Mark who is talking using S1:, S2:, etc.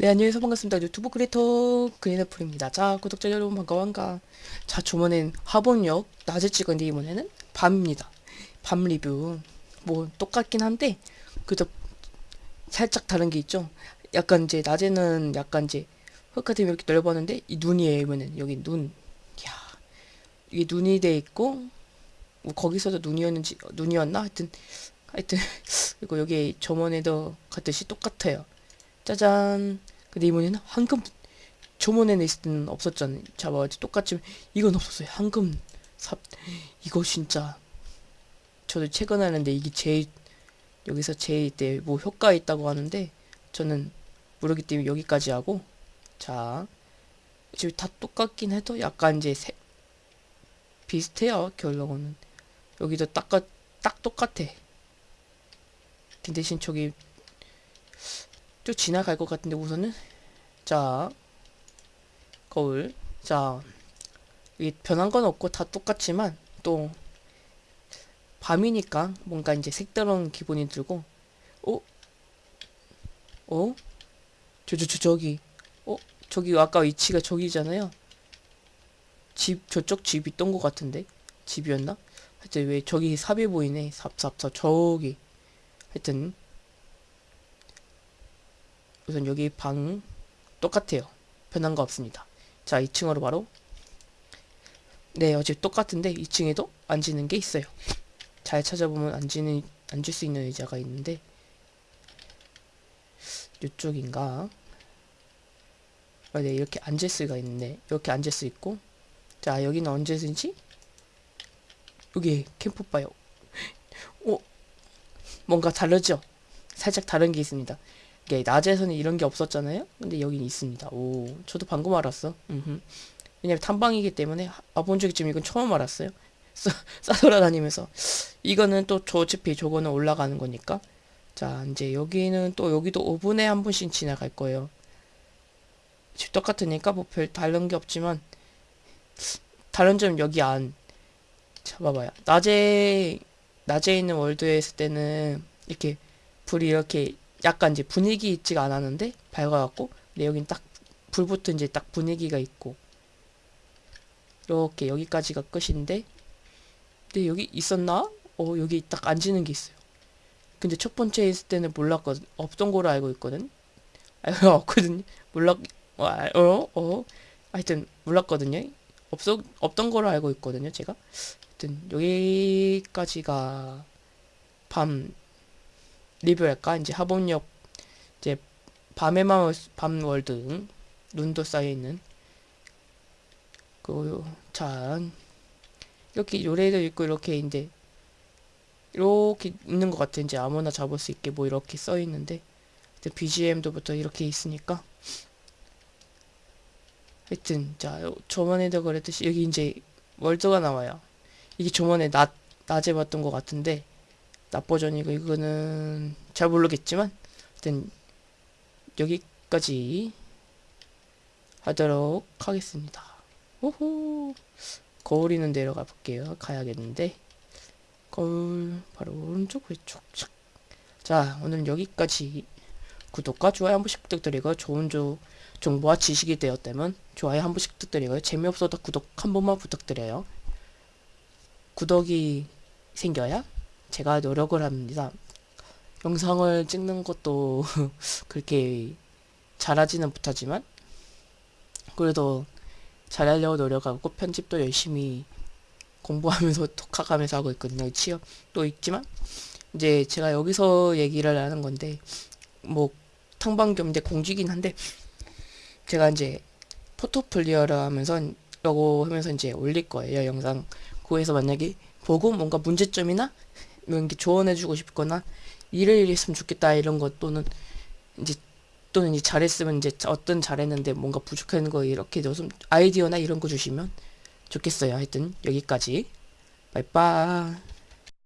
S1: 네, 안녕하세요. 반갑습니다. 유튜브 크리에이터 그린애플입니다. 자, 구독자 여러분 반가워 반가. 자, 저번엔 하본역 낮에 찍었는데 이번에는 밤입니다. 밤 리뷰. 뭐 똑같긴 한데 그저 살짝 다른 게 있죠. 약간 이제 낮에는 약간 이제 흙같은 이렇게 넓었는데 이 눈이에요. 이번엔 여기 눈. 야, 이게 눈이 돼 있고 뭐 거기서도 눈이었는지 눈이었나? 하여튼 하여튼 그리고 여기 저번에도 같듯이 똑같아요. 짜잔. 근데 이번에는 황금 저번에는 있을 때는 없었잖아요. 잡아가지고 똑같지만 이건 없었어요. 황금 삽 이거 진짜 저도 최근 하는데 이게 제일 여기서 제일 때 뭐 효과 있다고 하는데 저는 모르기 때문에 여기까지 하고 자 지금 다 똑같긴 해도 약간 이제 세, 비슷해요 결론은 여기도 딱, 딱 똑같아 대신 저기 쭉 지나갈 것 같은데 우선은 자 거울 자 이게 변한 건 없고 다 똑같지만 또 밤이니까 뭔가 이제 색다른 기분이 들고 어? 어? 저, 저, 저, 저기 어? 저기 아까 위치가 저기잖아요 집 저쪽 집 있던 것 같은데 집이었나? 하여튼 왜 저기 삽이 보이네 삽삽삽 저기 하여튼 우선 여기 방 똑같아요. 변한 거 없습니다. 자, 2층으로 바로 네, 어제 똑같은데 2층에도 앉는 게 있어요. 잘 찾아보면 앉는 앉을 수 있는 의자가 있는데 이쪽인가? 아, 네, 이렇게 앉을 수가 있는데 이렇게 앉을 수 있고 자, 여기는 언제든지 여기 캠프파이어 오, 뭔가 다르죠? 살짝 다른 게 있습니다. 이게 낮에서는 이런 게 없었잖아요. 근데 여긴 있습니다. 오, 저도 방금 알았어. 음흠. 왜냐면 탐방이기 때문에 아본 적이 지금 이건 처음 알았어요. 싸, 싸돌아다니면서 이거는 또 저 어차피 저거는 올라가는 거니까 자 이제 여기는 또 여기도 5분에 한 분씩 지나갈 거예요. 집 똑같으니까 뭐 별 다른 게 없지만 다른 점 여기 안 잡아봐요. 낮에 낮에 있는 월드에 있을 때는 이렇게 불이 이렇게 약간 이제 분위기 있지가 않았는데 밝아갖고 근데 여긴 딱 불부터 이제 딱 분위기가 있고 이렇게 여기까지가 끝인데 근데 여기 있었나? 어 여기 딱 앉는 게 있어요 근데 첫 번째 있을 때는 몰랐거든 없던 거로 알고 있거든 알고 없거든요 몰랐 어, 어? 어? 하여튼 몰랐거든요 없어 없던 거로 알고 있거든요 제가 하여튼 여기까지가 밤 리뷰할까? 이제 하본역 이제 밤에만 밤월드 눈도 쌓여있는 그자 이렇게 요래도 있고 이렇게 이제 이렇게 있는 것 같아 이제 아무나 잡을 수 있게 뭐 이렇게 써 있는데 BGM도부터 이렇게 있으니까. 하여튼 자 저번에도 그랬듯이 여기 이제 월드가 나와요. 이게 저번에 낮 낮에 봤던 것 같은데 낮 버전이고 이거는 잘 모르겠지만 일단 여기까지 하도록 하겠습니다. 오호 거울이는 내려가 볼게요. 가야겠는데 거울 바로 오른쪽 왼쪽 자 오늘 여기까지 구독과 좋아요 한 번씩 부탁드리고 좋은 조, 정보와 지식이 되었다면 좋아요 한 번씩 부탁드리고요. 재미없어도 구독 한 번만 부탁드려요. 구독이 생겨야 제가 노력을 합니다. 영상을 찍는 것도 그렇게 잘하지는 못하지만 그래도 잘하려고 노력하고 편집도 열심히 공부하면서 독학하면서 하고 있거든요. 취업도 있지만 이제 제가 여기서 얘기를 하는 건데 뭐 탕방겸 이제 공지긴 한데 제가 이제 포토플리어를 하면서 라고 하면서 이제 올릴 거예요. 영상 그에서 만약에 보고 뭔가 문제점이나 이렇게 조언해주고 싶거나 이를 했으면 좋겠다 이런 것 또는 이제 또는 이제 잘했으면 이제 어떤 잘했는데 뭔가 부족한 거 이렇게 좀 아이디어나 이런 거 주시면 좋겠어요. 하여튼 여기까지. 빠이빠이.